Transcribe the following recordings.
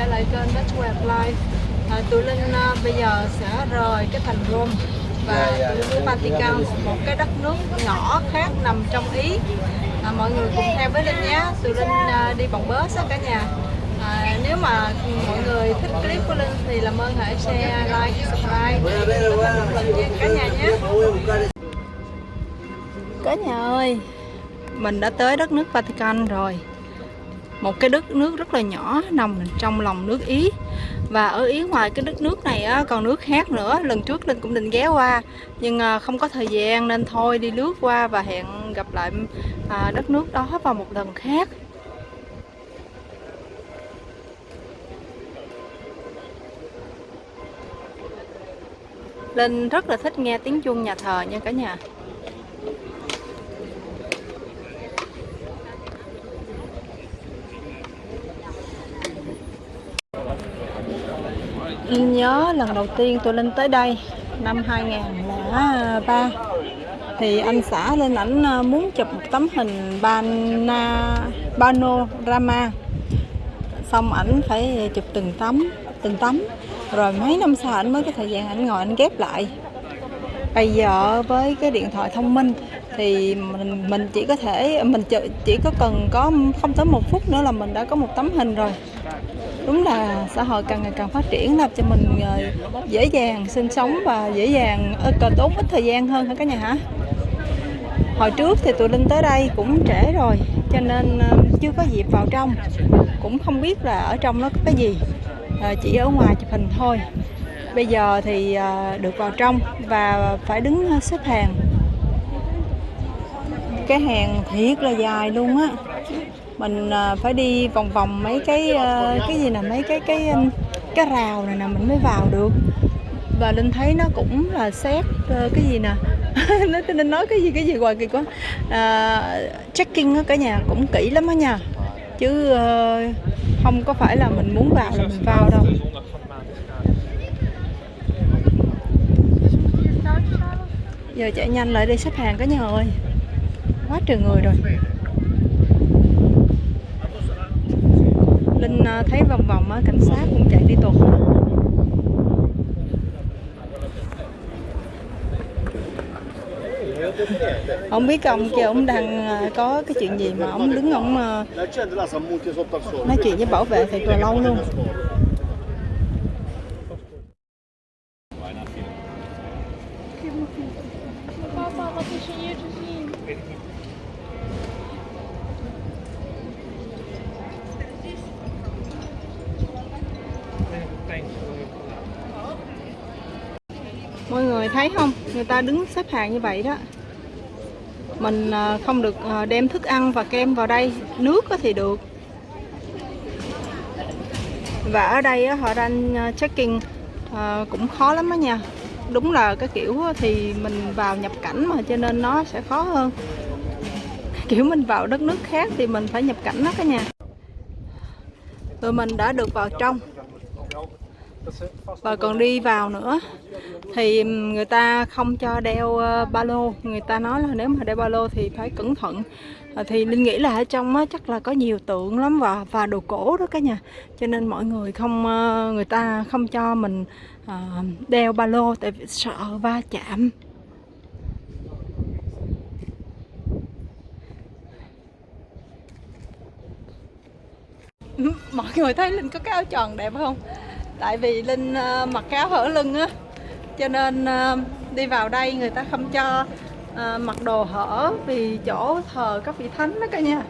trở lại kênh That's Web Life. À, Tụi Linh à, bây giờ sẽ rời cái thành Rome và Vatican một cái đất nước nhỏ khác nằm trong Ý. À, Mọi người cùng theo với Linh nhé. Tụi Linh à, đi bằng bus á cả nhà. À, Nếu mà mọi người thích clip của Linh thì làm ơn hãy share, like, subscribe để có cả nhà nhé. Cả nhà ơi Mình đã tới đất nước Vatican rồi. Một cái đất nước rất là nhỏ nằm trong lòng nước Ý và ở Ý ngoài cái đất nước này á, còn nước khác nữa. Lần trước Linh cũng định ghé qua nhưng à, không có thời gian nên thôi đi lướt qua và hẹn gặp lại à, đất nước đó vào một lần khác. Linh rất là thích nghe tiếng chuông nhà thờ nha cả nhà. Linh nhớ lần đầu tiên tôi lên tới đây năm 2003 thì anh xã lên ảnh ờ, muốn chụp một tấm hình bana, panorama xong ảnh phải chụp từng tấm từng tấm. Rồi mấy năm sau ảnh mới có thời gian ảnh ngồi ảnh ghép lại. Bây giờ với cái điện thoại thông minh thì mình mình chỉ có thể mình chỉ, chỉ có cần có không tới một phút nữa là mình đã có một tấm hình rồi đúng là xã hội càng ngày càng phát triển làm cho mình ờ, dễ dàng sinh sống và dễ dàng ờ, cần tốn ít thời gian hơn hả cả nhà hả? Hồi trước thì tụi linh tới đây cũng trễ rồi, cho nên ờ, chưa có dịp vào trong. Cũng không biết là ở trong nó có cái gì chỉ ở ngoài chụp hình thôi. Bây giờ thì được vào trong và phải đứng xếp hàng. Cái hàng thiệt là dài luôn á mình à, phải đi vòng vòng mấy cái à, cái gì nè mấy cái cái um, cái rào này nè mình mới vào được. Và linh thấy nó cũng là xét ờ, cái gì nè nó nên nói cái gì cái gì hoài kỳ quá. À, checking cả nhà cũng kỹ lắm á nha. Chứ uh, không có phải là mình muốn vào là mình vào đâu. Giờ chạy nhanh lại đi xếp hàng cả nhà ơi. Quá trời người rồi Linh à, Ờ, thấy vòng vòng á, cảnh sát cũng chạy đi tuần. Không biết ông kia ông đang ờ, có cái chuyện gì mà ông đứng ông ờ, nói chuyện với bảo vệ thì là lâu luôn. Ta đứng xếp hàng như vậy đó. Mình à, không được à, đem thức ăn và kem vào đây. Nước thì được. Và ở đây họ đang à, checking cũng khó lắm đó nha. Đúng là cái kiểu thì mình vào nhập cảnh mà, cho nên nó sẽ khó hơn. Kiểu mình vào đất nước khác thì mình phải nhập cảnh đó cả nhà. Rồi mình đã được vào trong và còn đi vào nữa thì người ta không cho đeo ờ, ba lô. Người ta nói là nếu mà đeo ba lô thì phải cẩn thận. Ờ, thì linh nghĩ là ở trong á, chắc là có nhiều tượng lắm và và đồ cổ đó cả nhà. Cho nên mọi người không ờ, người ta không cho mình đeo ba lô tại vì sợ va chạm. Mọi người thấy linh có cái áo tròn đẹp không? Tại vì linh ờ, mặc áo hở lưng á cho nên ờ, đi vào đây người ta không cho ờ, mặc đồ hở vì chỗ thờ các vị thánh đó cả nhà.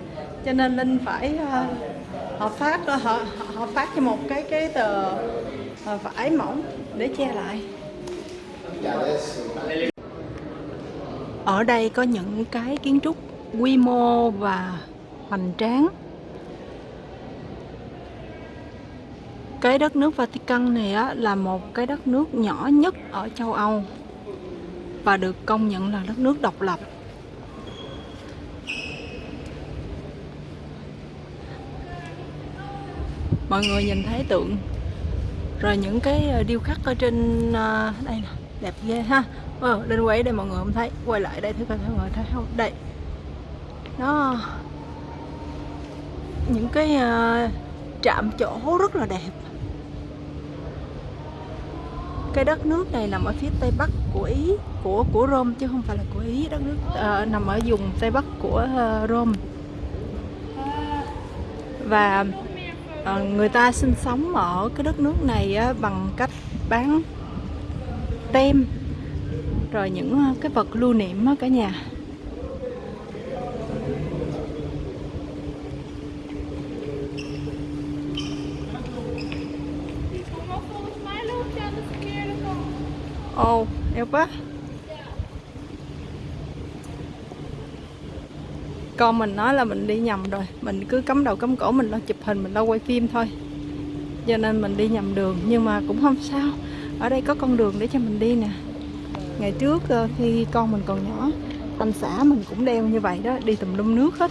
Cho nên linh phải uh, họ phát họ họ phát cho một cái cái tờ vải mỏng để che lại. Ở đây có những cái kiến trúc quy mô và hoành tráng. cái đất nước Vatican này á, là một cái đất nước nhỏ nhất ở châu Âu và được công nhận là đất nước độc lập. Mọi người nhìn thấy tượng. Rồi những cái ờ, điêu khắc ở trên ờ, đây nè đẹp ghê ha. Ờ, lên quay đây mọi người không thấy quay lại đây thử coi mọi người thấy không? Đây. Nó những cái uh, trạm chỗ rất là đẹp cái đất nước này nằm ở phía tây bắc của ý của của Rome chứ không phải là của ý. Đất nước uh, nằm ở vùng tây bắc của uh, Rome. Và uh, người ta sinh sống ở cái đất nước này uh, bằng cách bán tem rồi những uh, cái vật lưu niệm uh, cả nhà. Ồ, quá. Con mình nói là mình đi nhầm rồi. Mình cứ cắm đầu cắm cổ mình lo chụp hình Mình lo quay phim thôi. Cho nên mình đi nhầm đường Nhưng mà cũng không sao. Ở đây có con đường để cho mình đi nè. Ngày trước ờ, khi con mình còn nhỏ Anh xã mình cũng đeo như vậy đó Đi tùm lum nước hết.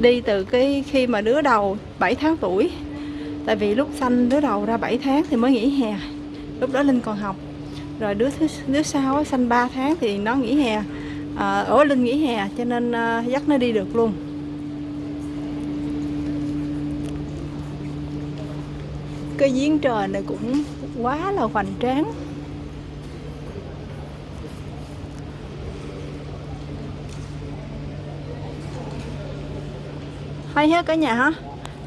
Đi từ cái khi mà đứa đầu 7 tháng tuổi. Tại vì lúc sanh đứa đầu ra 7 tháng thì mới nghỉ hè lúc đó linh còn học. Rồi đứa thứ đứa sau sanh 3 tháng thì nó nghỉ hè. À, ở linh nghỉ hè cho nên à, dắt nó đi được luôn. Cái giếng trời này cũng quá là hoành tráng. Hay hết cả nhà hả?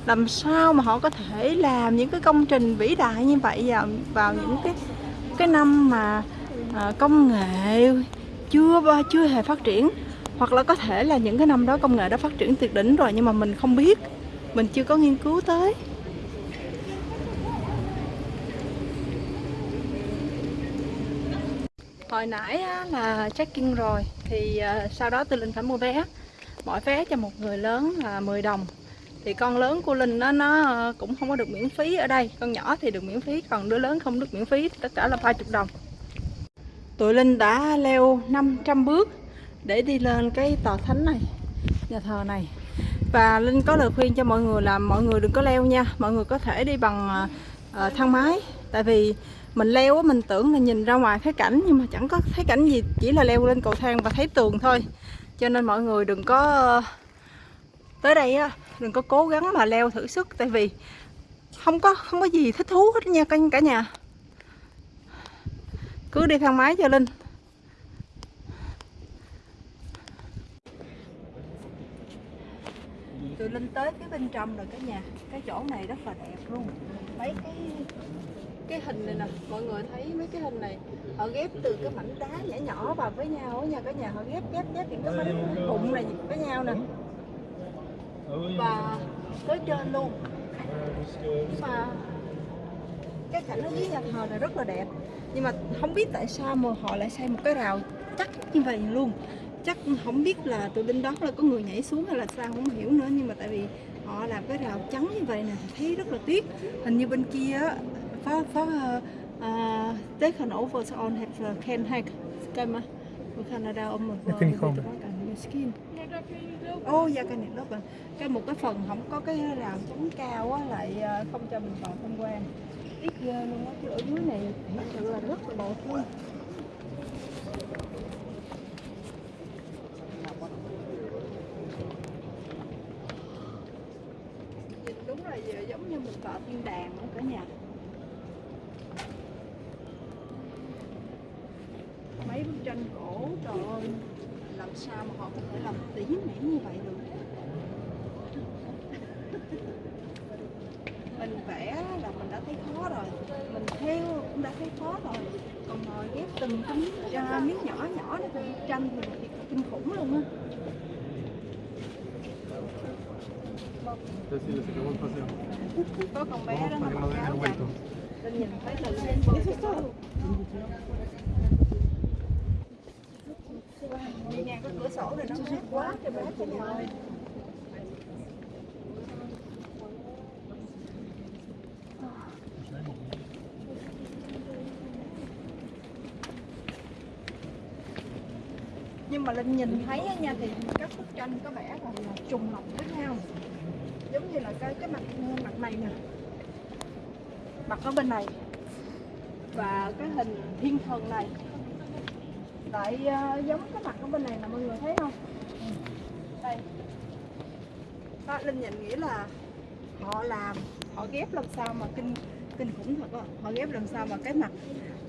Làm sao mà họ có thể làm những cái công trình vĩ đại như vậy vào vào những cái cái năm mà à, công nghệ chưa chưa hề phát triển? Hoặc là có thể là những cái năm đó công nghệ đã phát triển tuyệt đỉnh rồi nhưng mà mình không biết mình chưa có nghiên cứu tới. Hồi nãy á, là check-in rồi thì à, sau đó tôi linh phải mua vé. Mỗi vé cho một người lớn là 10 đồng thì con lớn của linh nó nó cũng không có được miễn phí ở đây. Con nhỏ thì được miễn phí còn đứa lớn không được miễn phí tất cả là 30 đồng. Tụi linh đã leo 500 bước để đi lên cái tòa thánh này nhà thờ này. Và linh có lời khuyên cho mọi người là mọi người đừng có leo nha. Mọi người có thể đi bằng uh, thang máy. Tại vì mình leo mình tưởng là nhìn ra ngoài thấy cảnh nhưng mà chẳng có thấy cảnh gì chỉ là leo lên cầu thang và thấy tường thôi. Cho nên mọi người đừng có tới đây á đừng có cố gắng mà leo thử sức, tại vì không có không có gì thích thú hết nha cả nhà. Cứ đi thang máy cho linh. Tụi linh tới phía bên trong rồi cả nhà. Cái chỗ này rất là đẹp luôn. Mấy cái cái hình này nè, mọi người thấy mấy cái hình này, họ ghép từ cái mảnh đá nhỏ nhỏ vào với nhau nha cả nhà. Họ ghép ghép ghép những cái bánh bụng này với nhau nè và tới trên luôn. Nhưng mà cái cảnh ở dưới nhà thờ này rất là đẹp. Nhưng mà không biết tại sao mà họ lại xây một cái rào chắc như vậy luôn. Chắc không biết là từ bên đó là có người nhảy xuống hay là sao không hiểu nữa. Nhưng mà tại vì họ làm cái rào trắng như vậy nè thấy rất là tiếc. Hình như bên kia phó phó uh, taken over on have can have come Canada om một skin ô oh, dạ cái này lớp à. Cái một cái phần không có cái rào chắn cao á lại ờ, không cho mình vào tham quan. Ít ghê luôn á chứ ở dưới này thật sự là rất là đẹp luôn. Đúng là giống như mình vào thiên đàng luôn cả nhà mấy bức tranh cổ trời ơi làm sao mà họ có thể làm tỉ mỉ như vậy được. Mình vẽ là mình đã thấy khó rồi. Mình theo cũng đã thấy khó rồi. Còn ngồi ghép từng miếng, uh, miếng nhỏ nhỏ để thành tranh thì thiệt kinh khủng luôn á. Có con bé đó nó mặc áo nhìn thấy là lên Đi cái cửa sổ này nó mát quá trời mát cho nhà ơi nhưng mà linh nhìn thấy nha thì các bức tranh có vẻ là, là trùng lọc với nhau. Giống như là cái cái mặt mặt này nè. Mặt ở bên này. Và cái hình thiên thần này lại uh, giống cái mặt ở bên này nè mọi người thấy không? Đây. Đó, linh nhìn nghĩ là họ làm họ ghép làm sao mà kinh kinh khủng thật á. Họ ghép làm sao mà cái mặt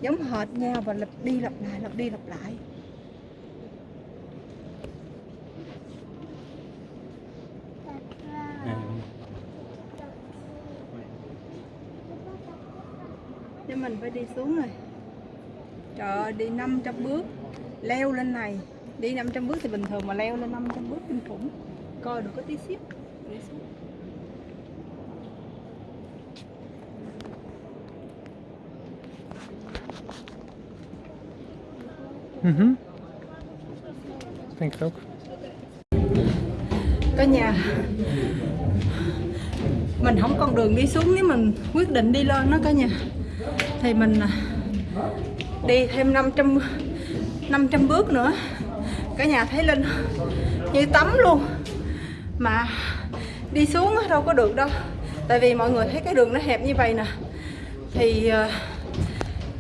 giống hệt nhau và lặp đi lặp lại lặp đi lặp lại. Nên mình phải đi xuống rồi Trời ơi, đi 500 bước Leo lên này. Đi 500 bước thì bình thường mà leo lên 500 bước kinh khủng. Coi được có tí xíu. Đi xuống. Mhm. Denk het ook. Cả nhà. Mình không còn đường đi xuống nếu mình quyết định đi lên đó cả nhà. Thì mình à, đi thêm 500 500 bước nữa. Cả nhà thấy Linh như tắm luôn. Mà đi xuống đâu có được đâu. Tại vì mọi người thấy cái đường nó hẹp như vậy nè. Thì ờ,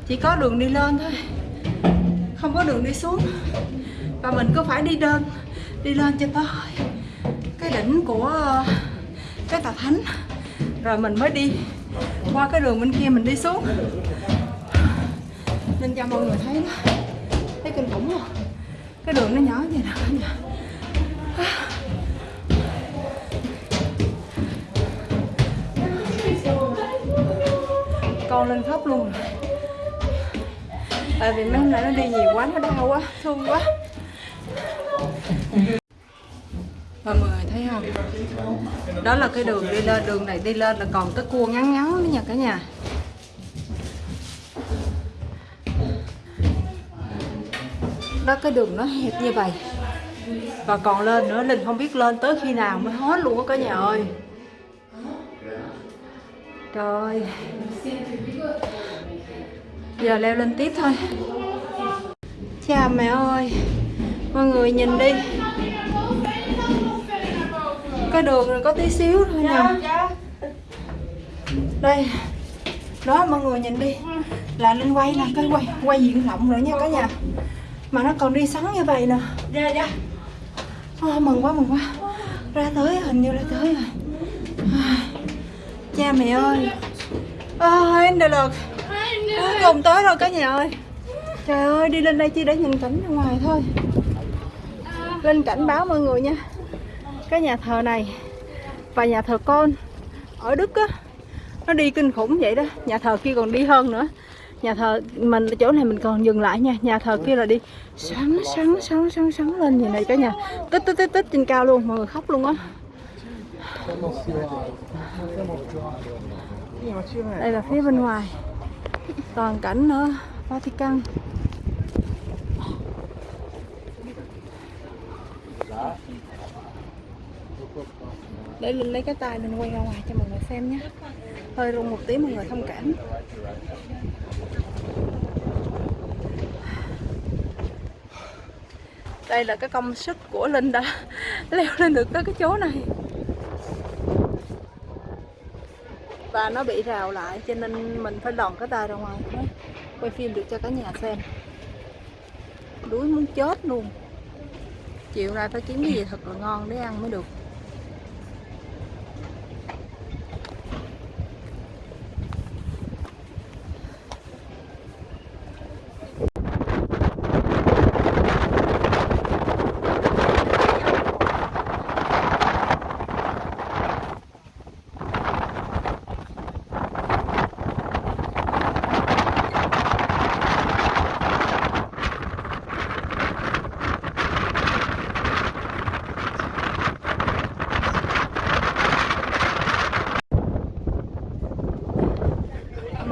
chỉ có đường đi lên thôi. Không có đường đi xuống. Và mình cứ phải đi đơn Đi lên cho tới cái đỉnh của ờ, cái tà thánh. Rồi mình mới đi qua cái đường bên kia mình đi xuống. Nên cho mọi người thấy đó thấy kinh khủng không cái đường nó nhỏ vậy nè cả con lên khóc luôn rồi. Tại vì mấy hôm nay nó đi nhiều quá, nó đau quá, thương quá. Và mọi người thấy không? Đó là cái đường đi lên, đường này đi lên là còn cái cua ngắn ngắn nữa nha cả nhà. Đó, cái đường nó hẹp như vậy. Và còn lên nữa, linh không biết lên tới khi nào mới hết luôn á cả nhà ơi. Trời. Giờ leo lên tiếp thôi. Cha mẹ ơi, mọi người nhìn đi. Cái đường này có tí xíu thôi nha đây. Đó, mọi người nhìn đi. Là linh quay là cái quay quay diện rộng rồi nha cả nhà mà nó còn đi sắn như vậy nè ra ra oh, mừng quá mừng quá. Ra tới hình như là tới rồi. À, cha mẹ ơi. À, em được được cuối cùng tới rồi cả nhà ơi. Trời ơi đi lên đây chỉ để nhìn cảnh ra ngoài thôi. Lên cảnh báo mọi người nha. Cái nhà thờ này và nhà thờ con ở Đức á nó đi kinh khủng vậy đó. Nhà thờ kia còn đi hơn nữa nhà thờ mình, chỗ này mình còn dừng lại nha. Nhà thờ kia là đi. Sáng sáng sáng sáng sáng lên như này cả nhà. Tích tích tích tích trên cao luôn, mọi người khóc luôn á. Đây là phía bên ngoài. Toàn cảnh ở Vatican. Để linh lấy cái tay mình quay ra ngoài cho mọi người xem nhé. Hơi rung một tí, mọi người thông cảm. Đây là cái công sức của linh đã leo lên được tới cái chỗ này. Và nó bị rào lại, cho nên mình phải đòn cái tay ra ngoài mới quay phim được cho cả nhà xem. Đuối muốn chết luôn. Chiều nay phải kiếm cái gì thật là ngon để ăn mới được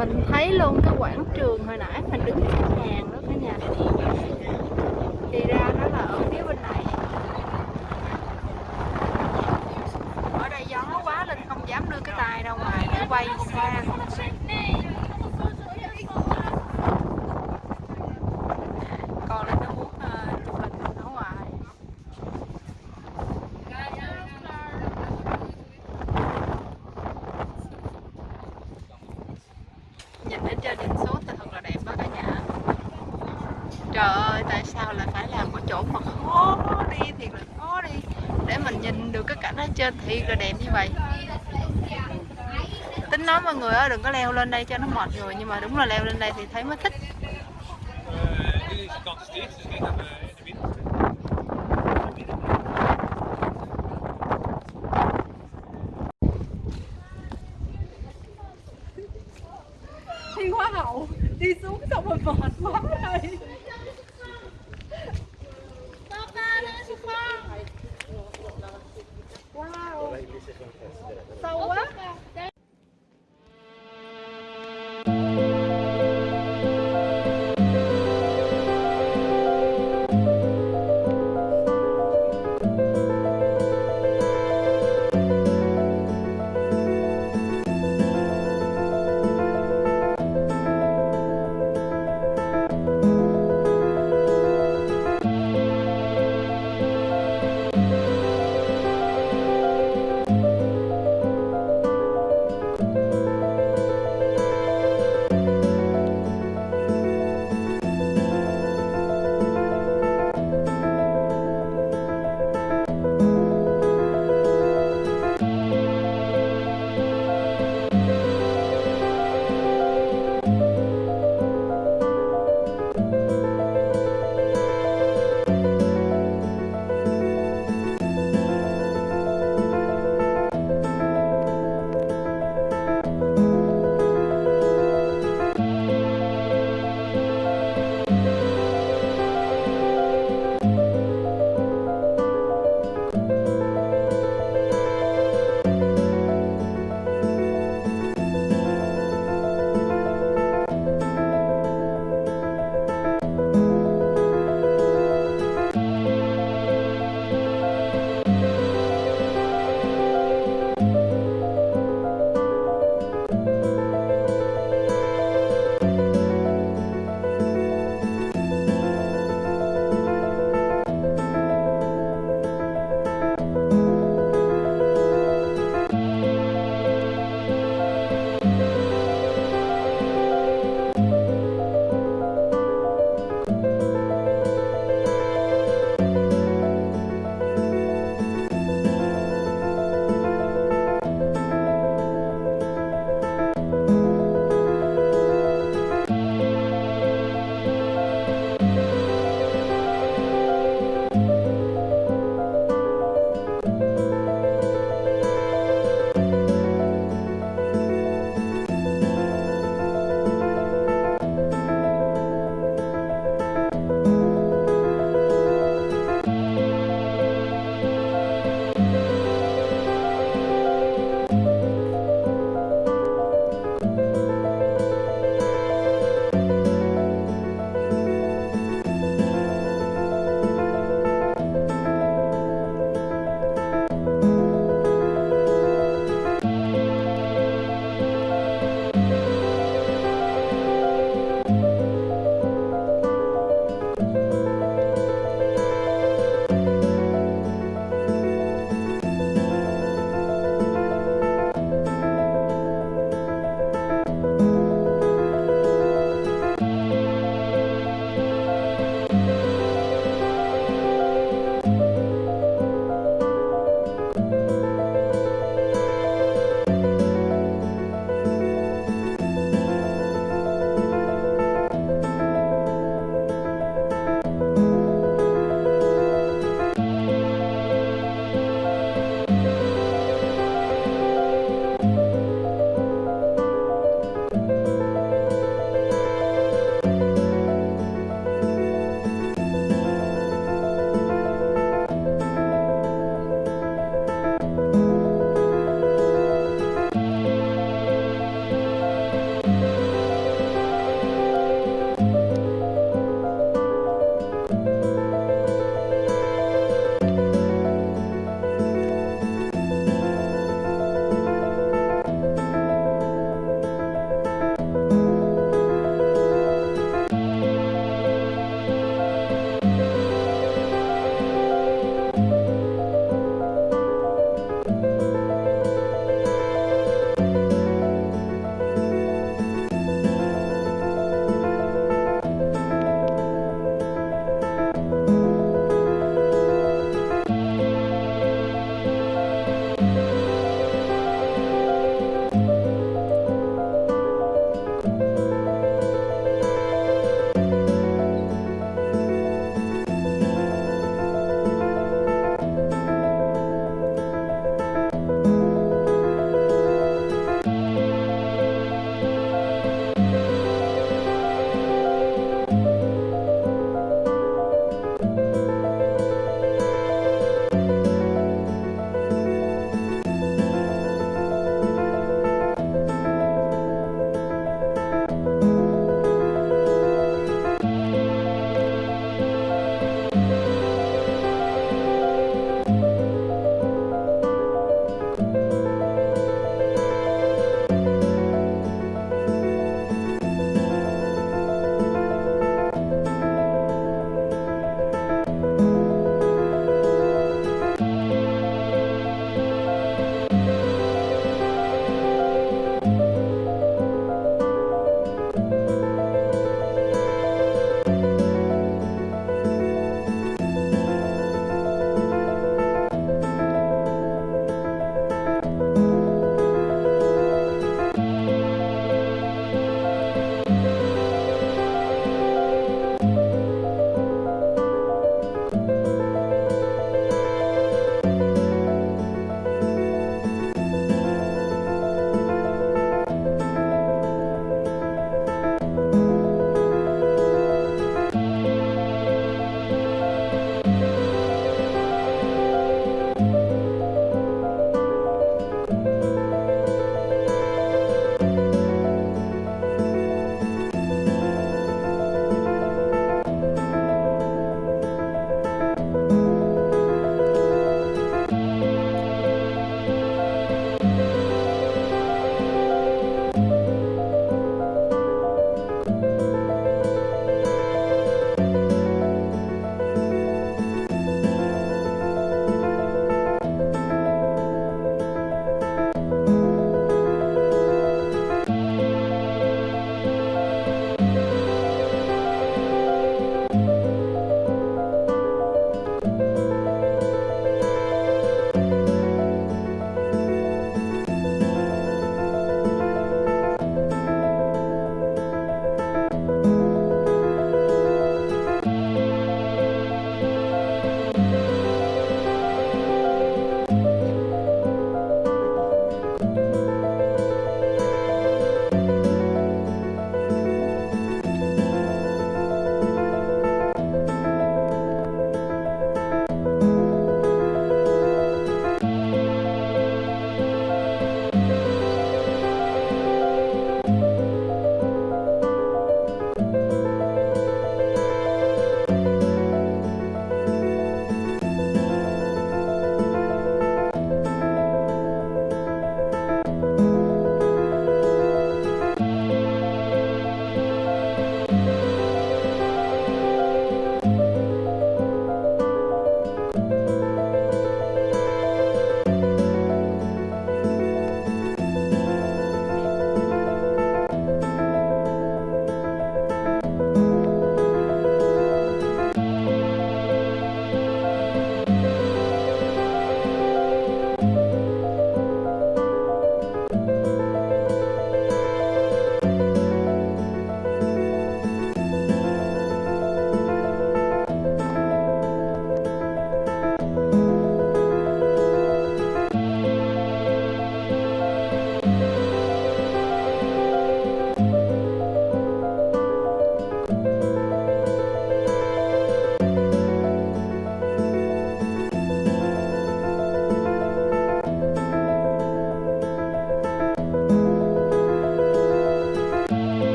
mình thấy luôn cái quảng trường hồi nãy mình đứng xếp hàng đó cả nhà thì ra nó là ở phía bên này ở đây gió quá nên không dám đưa cái tay ra ngoài để quay xa còn lên nó muốn uh, chụp hình ở ngoài trên đỉnh xuống thì thật là đẹp đó cả nhà. Trời ơi, tại sao lại phải làm cái chỗ mà khó đi, thiệt là khó đi. Để mình nhìn được cái cảnh ở trên thiệt là đẹp như vậy. Tính nói mọi người ơi, đừng có leo lên đây cho nó mệt người nhưng mà đúng là leo lên đây thì thấy mới thích.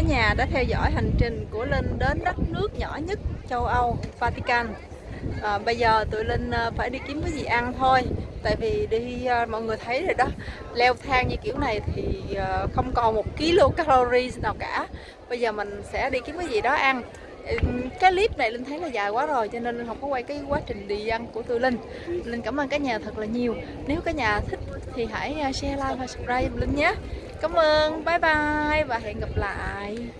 Nhà đã theo dõi hành trình của Linh đến đất nước nhỏ nhất châu Âu, Vatican. À, bây giờ tụi Linh à, phải đi kiếm cái gì ăn thôi. Tại vì đi à, mọi người thấy rồi đó Leo thang như kiểu này thì à, không còn một kilo calories nào cả. Bây giờ mình sẽ đi kiếm cái gì đó ăn. Cái clip này Linh thấy là dài quá rồi cho nên Linh không có quay cái quá trình đi ăn của tụi Linh. Linh cảm ơn cả nhà thật là nhiều. Nếu cả nhà thích thì hãy share, like và subscribe Linh nhé. Cảm ơn, bye bye và hẹn gặp lại.